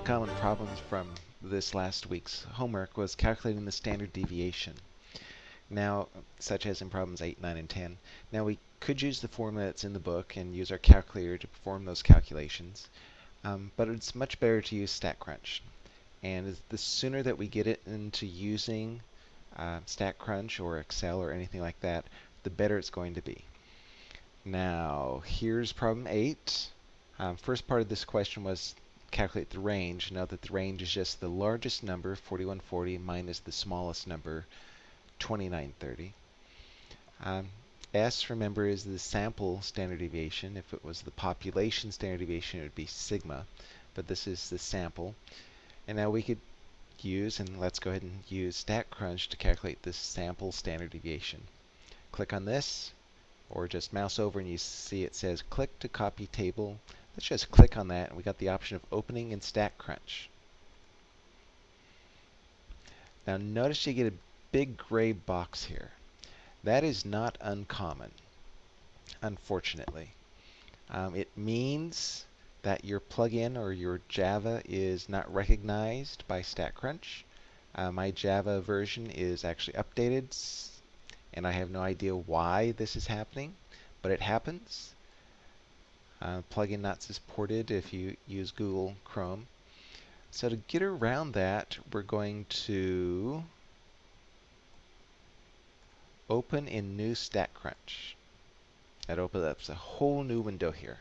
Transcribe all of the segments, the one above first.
the common problems from this last week's homework was calculating the standard deviation. Now, such as in problems 8, 9, and 10. Now we could use the formula that's in the book and use our calculator to perform those calculations, um, but it's much better to use StatCrunch. And the sooner that we get it into using uh, StatCrunch or Excel or anything like that, the better it's going to be. Now, here's problem 8. Um, first part of this question was calculate the range. Note that the range is just the largest number, 4140, minus the smallest number, 2930. Um, S, remember, is the sample standard deviation. If it was the population standard deviation, it would be sigma. But this is the sample. And now we could use, and let's go ahead and use StatCrunch to calculate this sample standard deviation. Click on this, or just mouse over and you see it says click to copy table Let's just click on that and we got the option of opening in StatCrunch. Now notice you get a big gray box here. That is not uncommon, unfortunately. Um, it means that your plugin or your Java is not recognized by StatCrunch. Uh, my Java version is actually updated, and I have no idea why this is happening, but it happens. Uh, plugin not supported if you use Google Chrome. So to get around that, we're going to open in new StatCrunch. That opens up a whole new window here.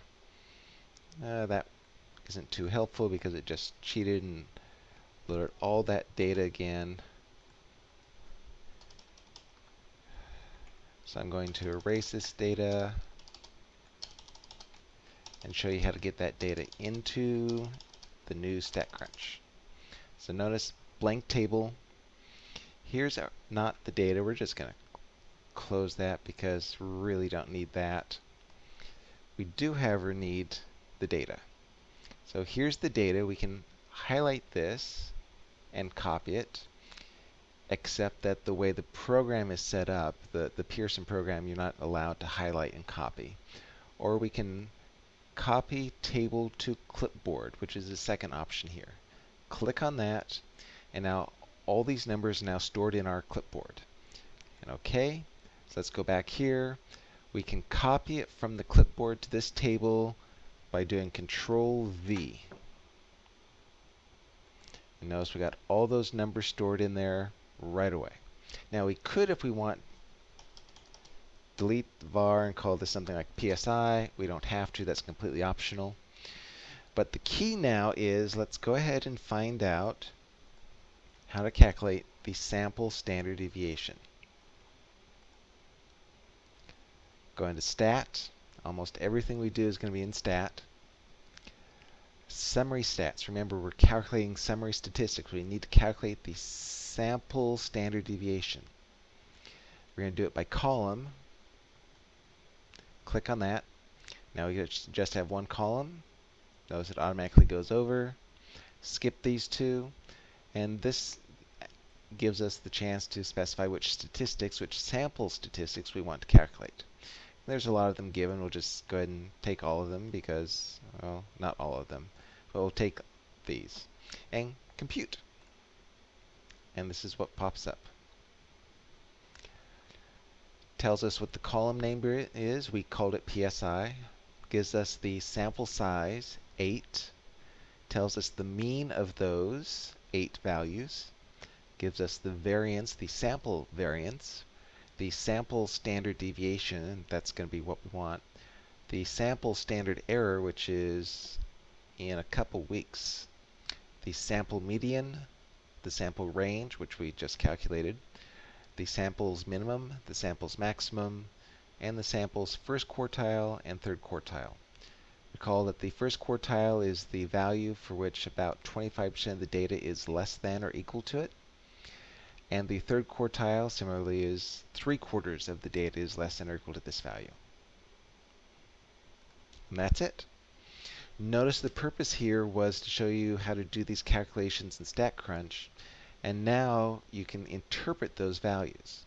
Uh, that isn't too helpful because it just cheated and loaded all that data again. So I'm going to erase this data and show you how to get that data into the new StatCrunch. So notice blank table. Here's our, not the data. We're just going to close that because we really don't need that. We do, however, need the data. So here's the data. We can highlight this and copy it, except that the way the program is set up, the, the Pearson program, you're not allowed to highlight and copy. Or we can copy table to clipboard, which is the second option here. Click on that, and now all these numbers are now stored in our clipboard. And OK, so let's go back here. We can copy it from the clipboard to this table by doing Control V. And notice we got all those numbers stored in there right away. Now we could, if we want, delete var and call this something like PSI. We don't have to, that's completely optional. But the key now is let's go ahead and find out how to calculate the sample standard deviation. Go into stat. Almost everything we do is going to be in stat. Summary stats. Remember, we're calculating summary statistics. We need to calculate the sample standard deviation. We're going to do it by column click on that. Now we just have one column. Notice it automatically goes over. Skip these two. And this gives us the chance to specify which statistics, which sample statistics we want to calculate. There's a lot of them given. We'll just go ahead and take all of them because, well, not all of them. But we'll take these and compute. And this is what pops up tells us what the column name is. We called it PSI. Gives us the sample size, 8. Tells us the mean of those 8 values. Gives us the variance, the sample variance. The sample standard deviation, that's going to be what we want. The sample standard error, which is in a couple weeks. The sample median, the sample range, which we just calculated the sample's minimum, the sample's maximum, and the sample's first quartile and third quartile. Recall that the first quartile is the value for which about 25% of the data is less than or equal to it. And the third quartile, similarly, is three quarters of the data is less than or equal to this value. And that's it. Notice the purpose here was to show you how to do these calculations in StatCrunch and now you can interpret those values.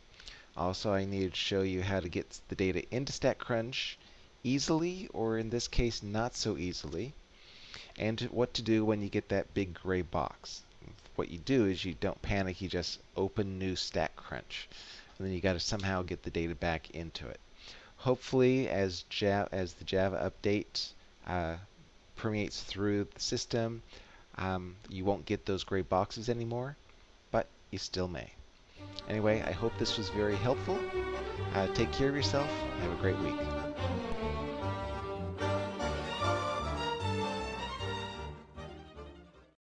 Also, I needed to show you how to get the data into StatCrunch easily, or in this case, not so easily. and what to do when you get that big gray box. What you do is you don't panic, you just open new StatCrunch. And then you got to somehow get the data back into it. Hopefully, as, Java, as the Java update uh, permeates through the system, um, you won't get those gray boxes anymore, you still may. Anyway, I hope this was very helpful. Uh, take care of yourself. Have a great week.